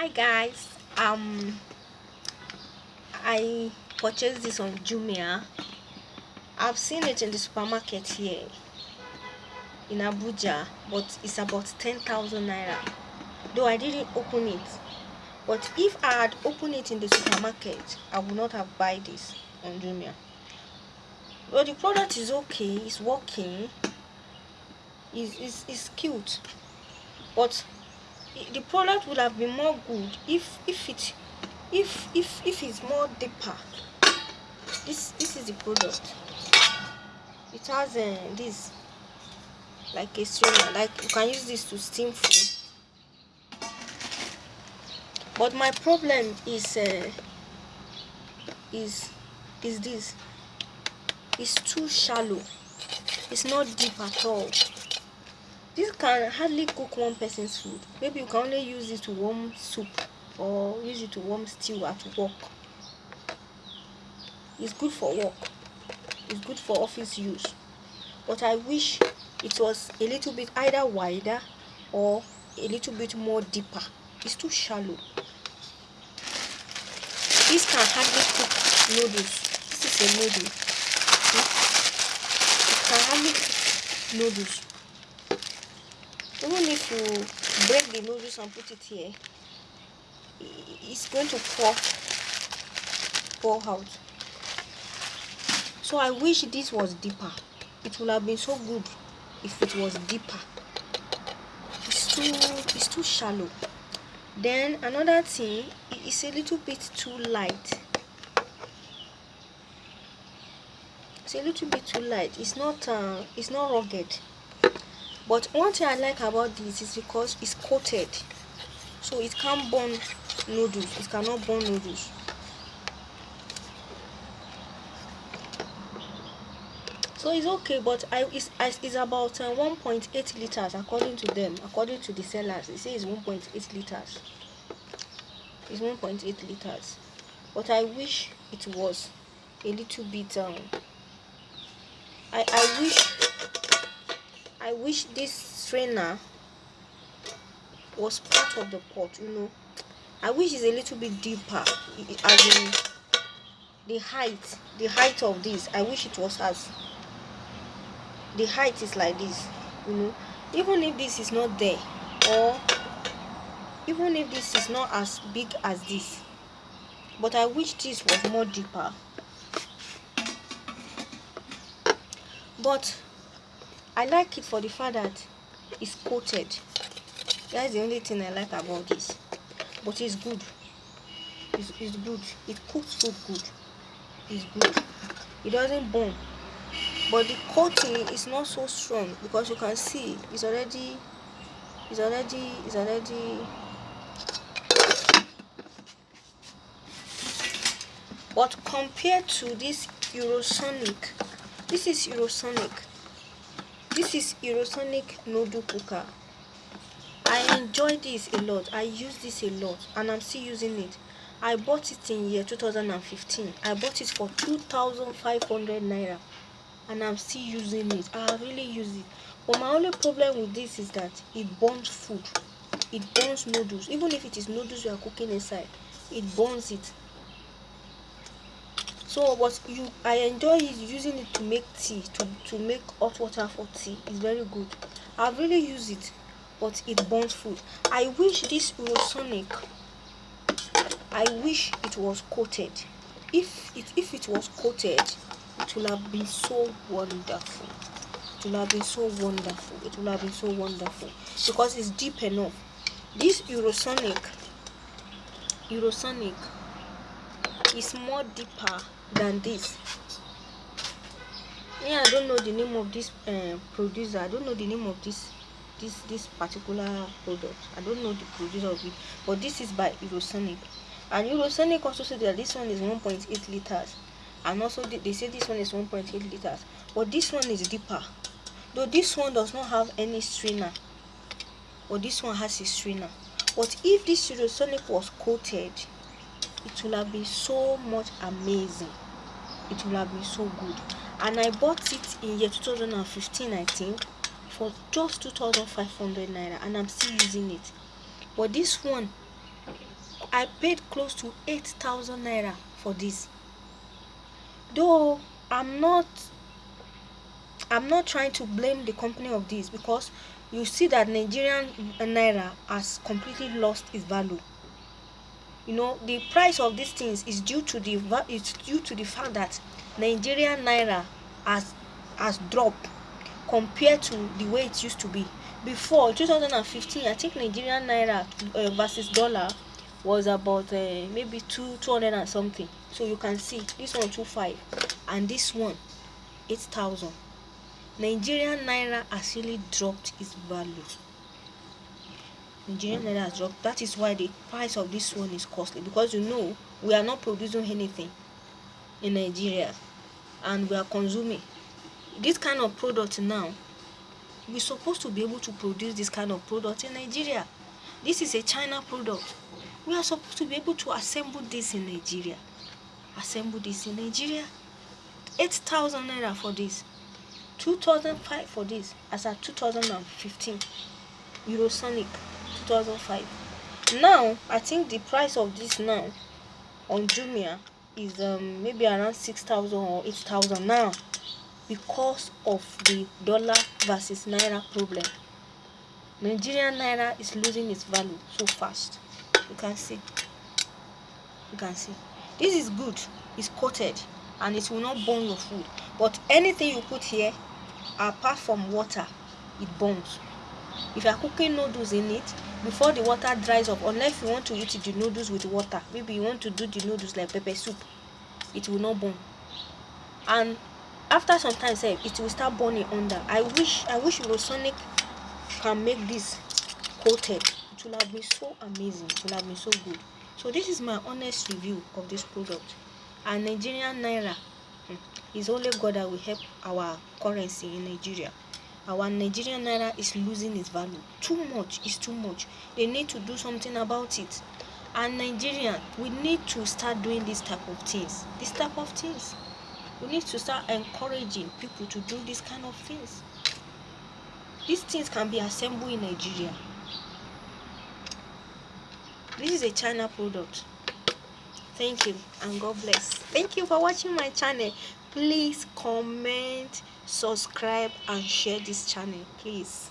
hi guys. Um i purchased this on jumia. I've seen it in the supermarket here in abuja but it's about 10,000 naira. Though i didn't open it but if i had opened it in the supermarket i would not have buy this on jumia. Well the product is okay it's working it's, it's, it's cute but the product would have been more good if if it if if if it's more deeper. This this is the product. It has uh, this like a strainer like you can use this to steam food. But my problem is uh, is is this. It's too shallow. It's not deep at all this can hardly cook one person's food. Maybe you can only use it to warm soup or use it to warm stew at work. It's good for work. It's good for office use. But i wish it was a little bit either wider or a little bit more deeper. It's too shallow. This can hardly cook noodles. This is a noodle. Hmm? It can hardly cook noodles even if you break the noodles and put it here it's going to pour pour out. So i wish this was deeper. It would have been so good if it was deeper. It's too it's too shallow. Then another thing it's a little bit too light. It's a little bit too light. It's not uh, it's not rugged but one thing i like about this is because it's coated. So it can't burn noodles. It cannot burn noodles. So it's okay but i it's, it's about uh, 1.8 liters according to them according to the sellers. They say it's 1.8 liters. It's 1.8 liters. But i wish it was a little bit um i i wish Wish this strainer was part of the pot, you know. I wish it's a little bit deeper, as in the height, the height of this. I wish it was as the height is like this, you know. Even if this is not there, or even if this is not as big as this, but I wish this was more deeper. But I like it for the fact that it's coated. That's the only thing I like about this. But it's good. It's, it's good. It cooks food good. It's good. It doesn't burn. But the coating is not so strong because you can see it's already it's already it's already but compared to this Eurosonic this is Eurosonic this is Eurosonic noodle cooker. I enjoy this a lot. I use this a lot and I'm still using it. I bought it in year 2015 I bought it for 2500 naira and I'm still using it. I really use it. But my only problem with this is that it burns food. It burns noodles. Even if it is noodles you are cooking inside it burns it so but you i enjoy using it to make tea to to make hot water for tea. It's very good. I really use it but it burns food. I wish this eurosonic i wish it was coated. If it if it was coated it would have been so wonderful. It would have been so wonderful. It would have been so wonderful. Because it's deep enough. This eurosonic eurosonic is more deeper than this. Yeah i don't know the name of this uh, producer. I don't know the name of this this this particular product. I don't know the producer of it. But this is by eurosonic. And eurosonic also said that this one is 1.8 liters. And also they say this one is 1.8 liters. But this one is deeper. Though this one does not have any strainer. But this one has a strainer. But if this eurosonic was coated it will have been so much amazing it will have been so good and i bought it in year 2015 i think for just 2500 naira and i'm still using it but this one I paid close to 8,000 naira for this. Though I'm not I'm not trying to blame the company of this because you see that Nigerian naira has completely lost its value. You know, the price of these things is due to the it's due to the fact that Nigerian naira has has dropped compared to the way it used to be. Before 2015, I think Nigerian naira uh, versus dollar was about uh, maybe two 200 and something. So you can see this one two five and this one 8,000. Nigerian naira has really dropped its value. Nigerian naira has dropped. That is why the price of this one is costly because you know we are not producing anything in Nigeria and we are consuming this kind of product now. We're supposed to be able to produce this kind of product in Nigeria. This is a China product. We are supposed to be able to assemble this in Nigeria. Assemble this in Nigeria. 8,000 naira for this. 2005 for this as at 2015 eurosonic 2005 now i think the price of this now on jumia is um maybe around 6000 or 8000 now because of the dollar versus naira problem. Nigerian naira is losing its value so fast. You can see. You can see. This is good. It's coated and it will not burn your food. But anything you put here apart from water it burns. If you are cooking noodles in it before the water dries up unless you want to eat the noodles with water maybe you want to do the noodles like pepper soup it will not burn. And after some time sef it will start burning under. I wish i wish eurosonic can make this coated it will have been so amazing. It will have been so good. So this is my honest review of this product. And nigerian naira hmm, it's only god that will help our currency in nigeria our nigerian naira is losing its value. Too much is too much. They need to do something about it. And nigerian we need to start doing this type of things. This type of things. We need to start encouraging people to do this kind of things. These things can be assembled in nigeria. This is a china product. Thank you and god bless. Thank you for watching my channel please comment subscribe and share this channel please